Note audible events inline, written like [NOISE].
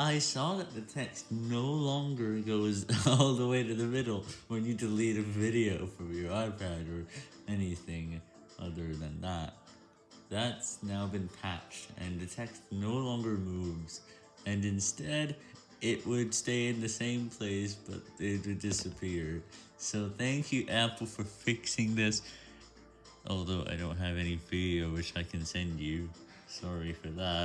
I saw that the text no longer goes [LAUGHS] all the way to the middle when you delete a video from your iPad or anything other than that. That's now been patched, and the text no longer moves, and instead, it would stay in the same place, but it would disappear. So thank you, Apple, for [LAUGHS] fixing this, although I don't have any video which I can send you. Sorry for that.